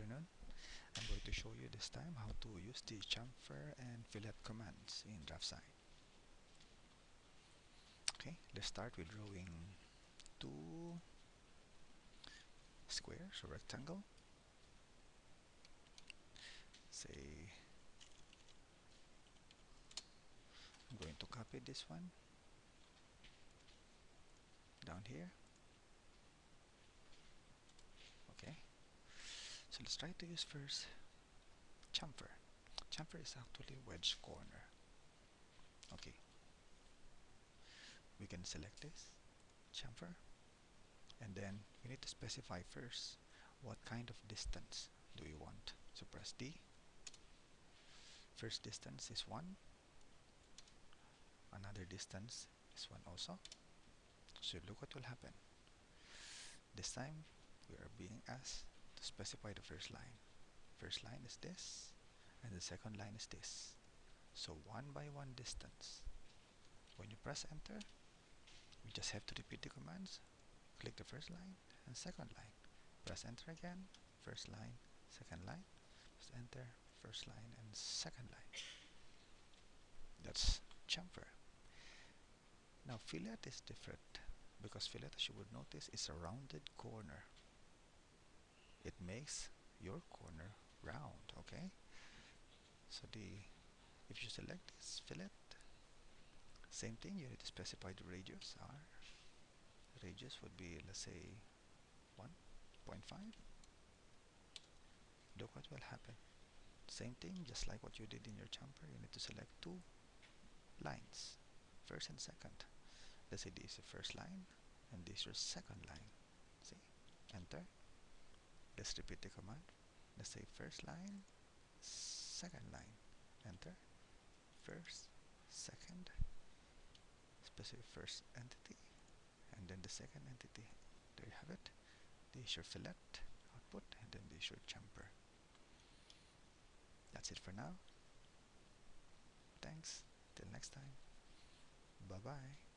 afternoon. I'm going to show you this time how to use the chamfer and fillet commands in DraftSight. Okay, let's start with drawing two squares or rectangle. Say I'm going to copy this one down here So let's try to use first chamfer. Chamfer is actually wedge corner. Okay. We can select this chamfer and then we need to specify first what kind of distance do you want. So press D. First distance is 1. Another distance is 1 also. So look what will happen. This time we are being asked specify the first line. First line is this, and the second line is this. So one by one distance. When you press enter, you just have to repeat the commands. Click the first line and second line. Press enter again, first line, second line. Press enter, first line and second line. That's chamfer. Now fillet is different because fillet as you would notice is a rounded corner it makes your corner round okay? So the if you select this fillet same thing you need to specify the radius. R radius would be let's say 1.5 look what will happen. Same thing just like what you did in your chamfer you need to select two lines first and second. Let's say this is the first line and this is your second line see? Enter let's repeat the command let's say first line second line enter first second specific first entity and then the second entity there you have it this your fillet output and then this your chamfer that's it for now. Thanks. Till next time. Bye bye